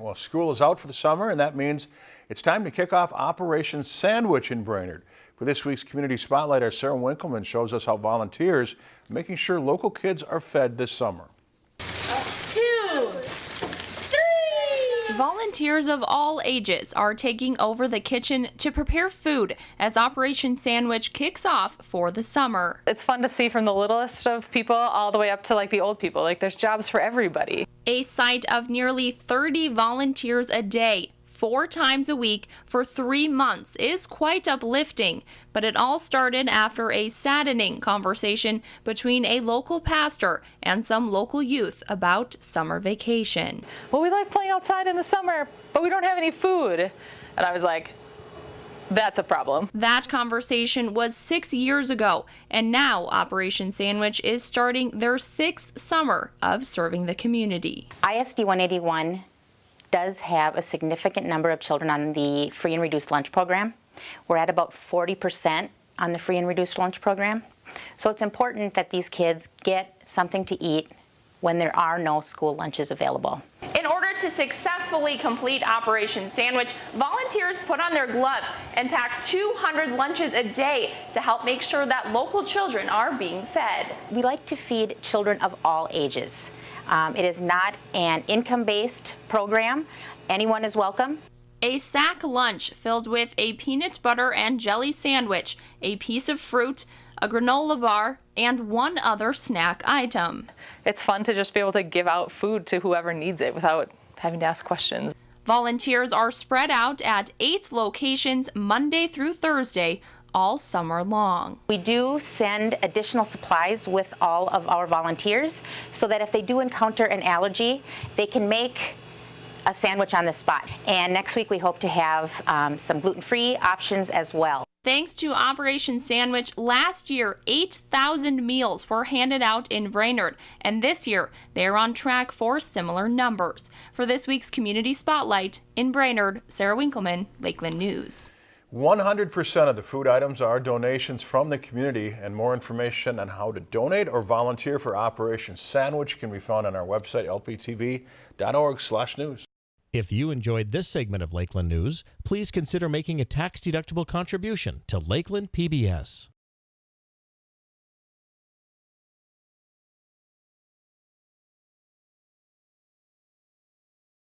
Well, school is out for the summer, and that means it's time to kick off Operation Sandwich in Brainerd. For this week's Community Spotlight, our Sarah Winkleman shows us how volunteers making sure local kids are fed this summer. Two, three. Volunteers of all ages are taking over the kitchen to prepare food as Operation Sandwich kicks off for the summer. It's fun to see from the littlest of people all the way up to like the old people. Like there's jobs for everybody. A site of nearly 30 volunteers a day, four times a week for three months is quite uplifting, but it all started after a saddening conversation between a local pastor and some local youth about summer vacation. Well, we like playing outside in the summer, but we don't have any food. And I was like, that's a problem. That conversation was six years ago, and now Operation Sandwich is starting their sixth summer of serving the community. ISD 181 does have a significant number of children on the free and reduced lunch program. We're at about 40% on the free and reduced lunch program. So it's important that these kids get something to eat when there are no school lunches available. In order to successfully complete Operation Sandwich, volunteers put on their gloves and pack 200 lunches a day to help make sure that local children are being fed. We like to feed children of all ages. Um, it is not an income-based program. Anyone is welcome. A sack lunch filled with a peanut butter and jelly sandwich, a piece of fruit, a granola bar, and one other snack item. It's fun to just be able to give out food to whoever needs it without having to ask questions. Volunteers are spread out at eight locations Monday through Thursday all summer long. We do send additional supplies with all of our volunteers so that if they do encounter an allergy, they can make a sandwich on the spot. And next week we hope to have um, some gluten-free options as well. Thanks to Operation Sandwich, last year 8,000 meals were handed out in Brainerd, and this year they're on track for similar numbers. For this week's Community Spotlight in Brainerd, Sarah Winkleman, Lakeland News. 100% of the food items are donations from the community, and more information on how to donate or volunteer for Operation Sandwich can be found on our website, lptv.org/news. If you enjoyed this segment of Lakeland News, please consider making a tax-deductible contribution to Lakeland PBS.